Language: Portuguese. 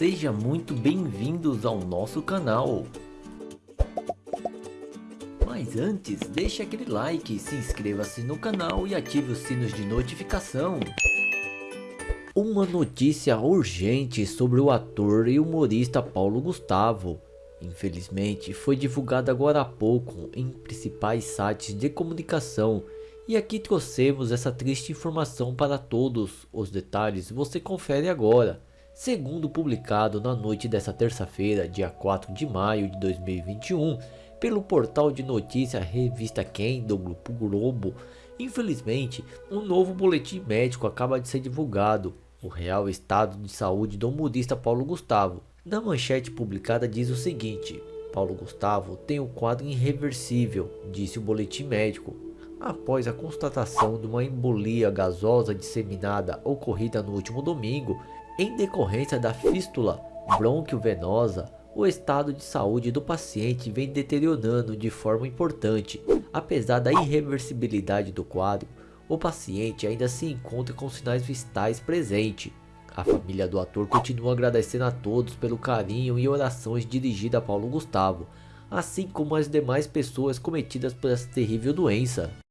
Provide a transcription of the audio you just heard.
Seja muito bem-vindos ao nosso canal. Mas antes, deixe aquele like, se inscreva-se no canal e ative os sinos de notificação. Uma notícia urgente sobre o ator e humorista Paulo Gustavo. Infelizmente, foi divulgada agora há pouco em principais sites de comunicação e aqui trouxemos essa triste informação para todos. Os detalhes você confere agora. Segundo publicado na noite dessa terça-feira, dia 4 de maio de 2021, pelo portal de notícia Revista Quem do Grupo Globo, infelizmente, um novo boletim médico acaba de ser divulgado. O real estado de saúde do humorista Paulo Gustavo. Na manchete publicada diz o seguinte, Paulo Gustavo tem um quadro irreversível, disse o boletim médico, após a constatação de uma embolia gasosa disseminada ocorrida no último domingo, em decorrência da fístula bronquiovenosa, o estado de saúde do paciente vem deteriorando de forma importante. Apesar da irreversibilidade do quadro, o paciente ainda se encontra com sinais vitais presentes. A família do ator continua agradecendo a todos pelo carinho e orações dirigidas a Paulo Gustavo, assim como as demais pessoas cometidas por essa terrível doença.